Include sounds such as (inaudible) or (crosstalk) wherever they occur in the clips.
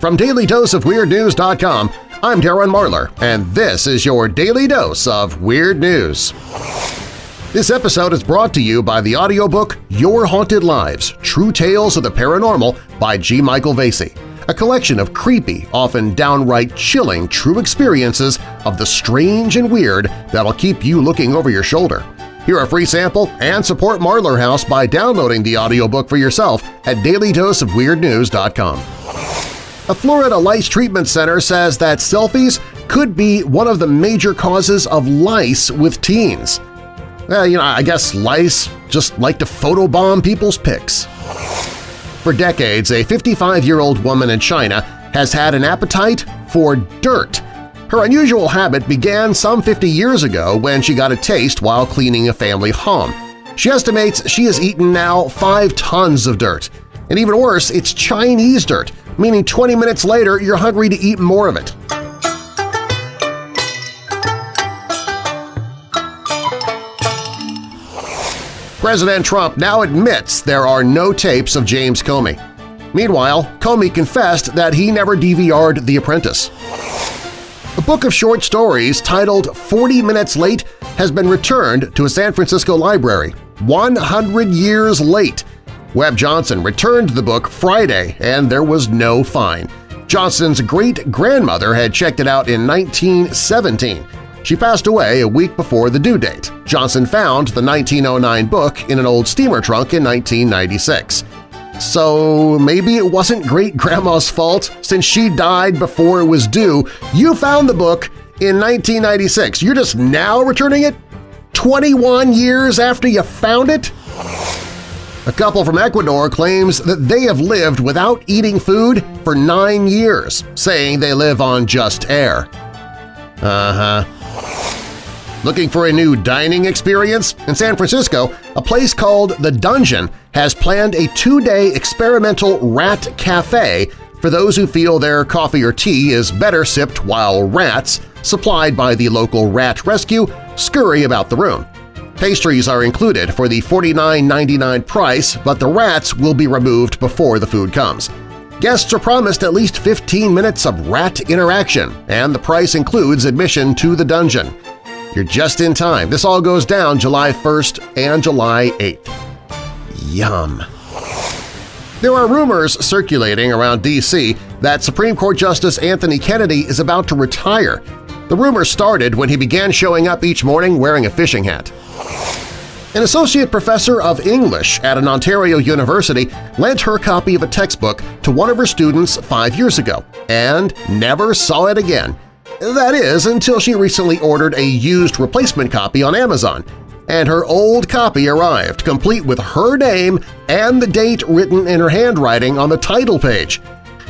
From DailyDoseOfWeirdNews.com, I'm Darren Marlar, and this is your Daily Dose of Weird News. This episode is brought to you by the audiobook Your Haunted Lives – True Tales of the Paranormal by G. Michael Vasey, a collection of creepy, often downright chilling true experiences of the strange and weird that'll keep you looking over your shoulder. Hear a free sample and support Marlar House by downloading the audiobook for yourself at dailydoseofweirdnews.com. A Florida Lice Treatment Center says that selfies could be one of the major causes of lice with teens. Well, you know, I guess lice just like to photobomb people's pics. For decades, a 55-year-old woman in China has had an appetite for dirt her unusual habit began some 50 years ago when she got a taste while cleaning a family home. She estimates she has eaten now 5 tons of dirt. And even worse, it's Chinese dirt, meaning 20 minutes later you're hungry to eat more of it. President Trump now admits there are no tapes of James Comey. Meanwhile, Comey confessed that he never DVR'd The Apprentice. A book of short stories titled 40 Minutes Late has been returned to a San Francisco library 100 years late. Webb Johnson returned the book Friday and there was no fine. Johnson's great-grandmother had checked it out in 1917. She passed away a week before the due date. Johnson found the 1909 book in an old steamer trunk in 1996. So maybe it wasn't great-grandma's fault since she died before it was due. You found the book in 1996. You're just now returning it? 21 years after you found it? A couple from Ecuador claims that they have lived without eating food for nine years, saying they live on just air. Uh-huh. Looking for a new dining experience? In San Francisco, a place called The Dungeon has planned a two-day experimental rat cafe for those who feel their coffee or tea is better sipped while rats, supplied by the local rat rescue, scurry about the room. Pastries are included for the $49.99 price, but the rats will be removed before the food comes. Guests are promised at least 15 minutes of rat interaction, and the price includes admission to the dungeon. You're just in time. This all goes down July 1st and July 8th. Yum! There are rumors circulating around D.C. that Supreme Court Justice Anthony Kennedy is about to retire. The rumor started when he began showing up each morning wearing a fishing hat. An associate professor of English at an Ontario university lent her copy of a textbook to one of her students five years ago and never saw it again. That is, until she recently ordered a used replacement copy on Amazon, and her old copy arrived, complete with her name and the date written in her handwriting on the title page.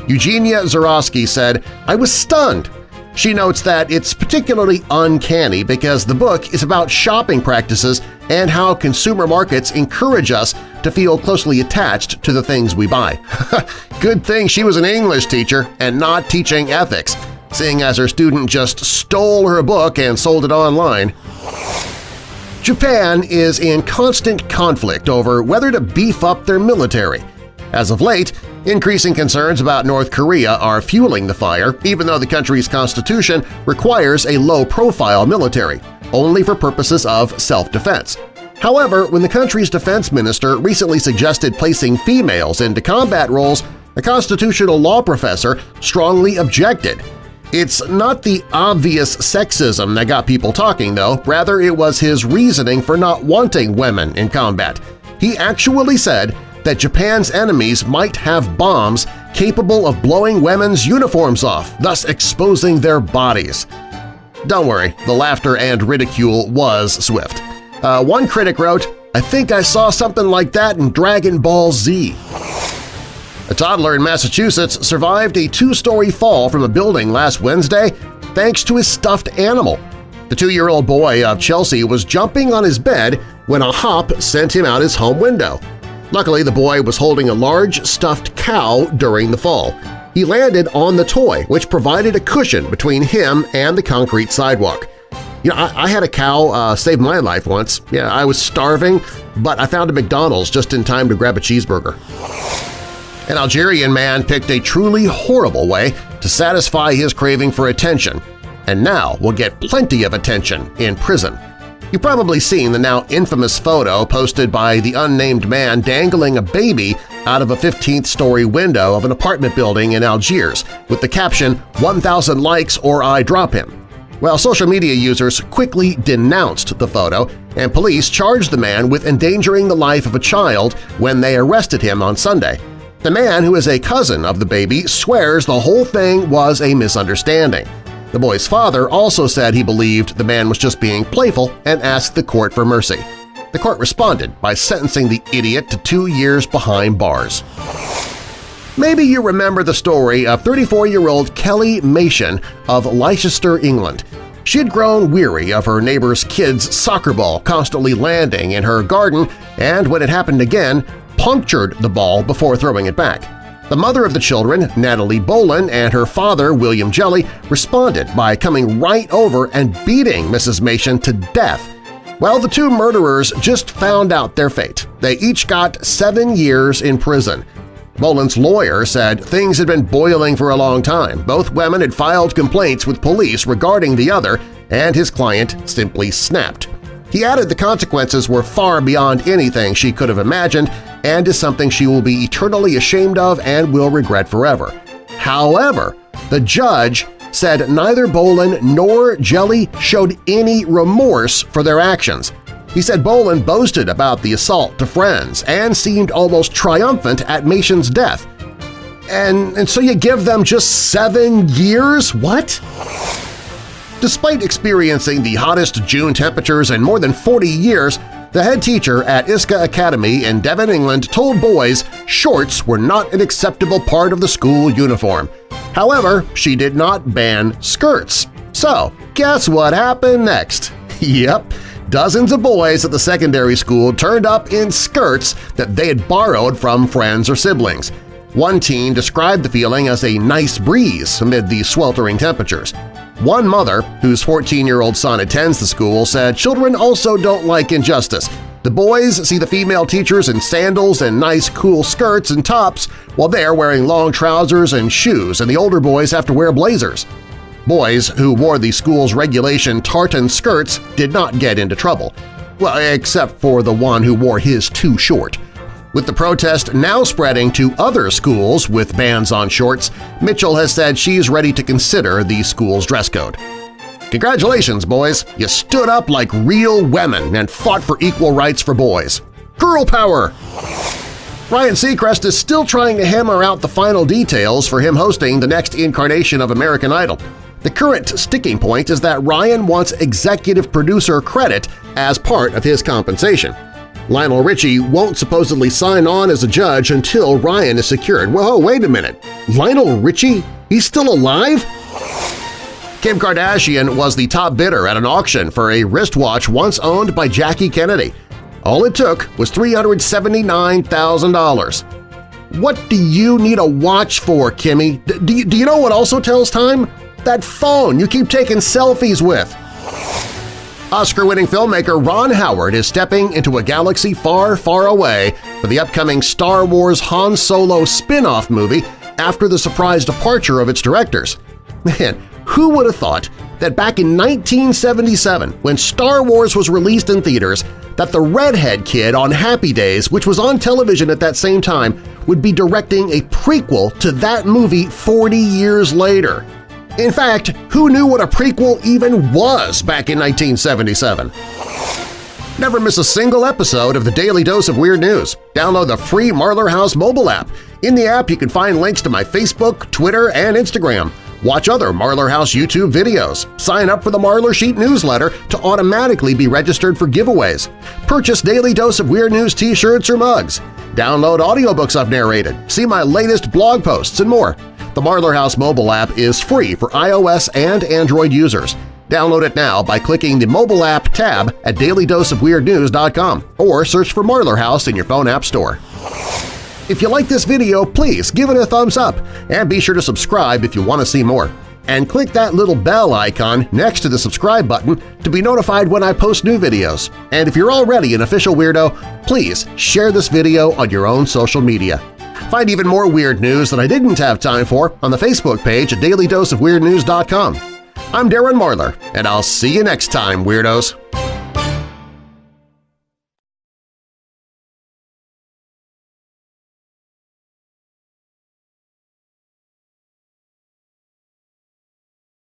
Eugenia Zuroski said, I was stunned. She notes that it's particularly uncanny because the book is about shopping practices and how consumer markets encourage us to feel closely attached to the things we buy. (laughs) Good thing she was an English teacher and not teaching ethics seeing as her student just stole her book and sold it online. Japan is in constant conflict over whether to beef up their military. As of late, increasing concerns about North Korea are fueling the fire, even though the country's constitution requires a low-profile military, only for purposes of self-defense. However, when the country's defense minister recently suggested placing females into combat roles, a constitutional law professor strongly objected it's not the obvious sexism that got people talking, though. Rather, it was his reasoning for not wanting women in combat. He actually said that Japan's enemies might have bombs capable of blowing women's uniforms off, thus exposing their bodies. Don't worry, the laughter and ridicule was swift. Uh, one critic wrote, I think I saw something like that in Dragon Ball Z. A toddler in Massachusetts survived a two-story fall from a building last Wednesday thanks to his stuffed animal. The two-year-old boy of Chelsea was jumping on his bed when a hop sent him out his home window. Luckily, the boy was holding a large stuffed cow during the fall. He landed on the toy, which provided a cushion between him and the concrete sidewalk. You know, I, I had a cow uh, save my life once. Yeah, I was starving, but I found a McDonald's just in time to grab a cheeseburger. An Algerian man picked a truly horrible way to satisfy his craving for attention, and now will get plenty of attention in prison. You've probably seen the now infamous photo posted by the unnamed man dangling a baby out of a 15th-story window of an apartment building in Algiers with the caption, 1,000 likes or I drop him. Well, social media users quickly denounced the photo, and police charged the man with endangering the life of a child when they arrested him on Sunday. The man, who is a cousin of the baby, swears the whole thing was a misunderstanding. The boy's father also said he believed the man was just being playful and asked the court for mercy. The court responded by sentencing the idiot to two years behind bars. Maybe you remember the story of 34-year-old Kelly Machen of Leicester, England. She had grown weary of her neighbor's kid's soccer ball constantly landing in her garden and, when it happened again, punctured the ball before throwing it back. The mother of the children, Natalie Boland, and her father, William Jelly, responded by coming right over and beating Mrs. Machen to death. Well, the two murderers just found out their fate. They each got seven years in prison. Boland's lawyer said things had been boiling for a long time. Both women had filed complaints with police regarding the other, and his client simply snapped. He added the consequences were far beyond anything she could have imagined and is something she will be eternally ashamed of and will regret forever. However, the judge said neither Boland nor Jelly showed any remorse for their actions. He said Boland boasted about the assault to friends and seemed almost triumphant at Mason's death. And, and so you give them just seven years? What? Despite experiencing the hottest June temperatures in more than 40 years, the head teacher at Isca Academy in Devon, England told boys shorts were not an acceptable part of the school uniform. However, she did not ban skirts. So, guess what happened next? (laughs) yep, dozens of boys at the secondary school turned up in skirts that they had borrowed from friends or siblings. One teen described the feeling as a nice breeze amid the sweltering temperatures. One mother, whose 14-year-old son attends the school, said children also don't like injustice. The boys see the female teachers in sandals and nice cool skirts and tops while they're wearing long trousers and shoes and the older boys have to wear blazers. Boys who wore the school's regulation tartan skirts did not get into trouble, well, except for the one who wore his too short. With the protest now spreading to other schools with bans on shorts, Mitchell has said she's ready to consider the school's dress code. Congratulations, boys! You stood up like real women and fought for equal rights for boys. Girl power! Ryan Seacrest is still trying to hammer out the final details for him hosting the next incarnation of American Idol. The current sticking point is that Ryan wants executive producer credit as part of his compensation. Lionel Richie won't supposedly sign on as a judge until Ryan is secured. Whoa, wait a minute. Lionel Richie? He's still alive? Kim Kardashian was the top bidder at an auction for a wristwatch once owned by Jackie Kennedy. All it took was $379,000. What do you need a watch for, Kimmy? D do, you, do you know what also tells time? That phone you keep taking selfies with. Oscar-winning filmmaker Ron Howard is stepping into a galaxy far, far away for the upcoming Star Wars Han Solo spin-off movie after the surprise departure of its directors. Man, who would have thought that back in 1977, when Star Wars was released in theaters, that the redhead kid on Happy Days, which was on television at that same time, would be directing a prequel to that movie 40 years later. In fact, who knew what a prequel even was back in 1977? Never miss a single episode of the Daily Dose of Weird News. Download the free Marlar House mobile app. In the app, you can find links to my Facebook, Twitter, and Instagram. Watch other Marlar House YouTube videos. Sign up for the Marlar Sheet newsletter to automatically be registered for giveaways. Purchase Daily Dose of Weird News t-shirts or mugs. Download audiobooks I've narrated. See my latest blog posts and more. The Marlar House mobile app is free for iOS and Android users. Download it now by clicking the Mobile App tab at dailydoseofweirdnews.com or search for Marlar House in your phone app store. If you like this video, please give it a thumbs up and be sure to subscribe if you want to see more. And click that little bell icon next to the subscribe button to be notified when I post new videos. And if you're already an official weirdo, please share this video on your own social media. Find even more weird news that I didn't have time for on the Facebook page at dailydoseofweirdnews.com. I'm Darren Marlar, and I'll see you next time, Weirdos!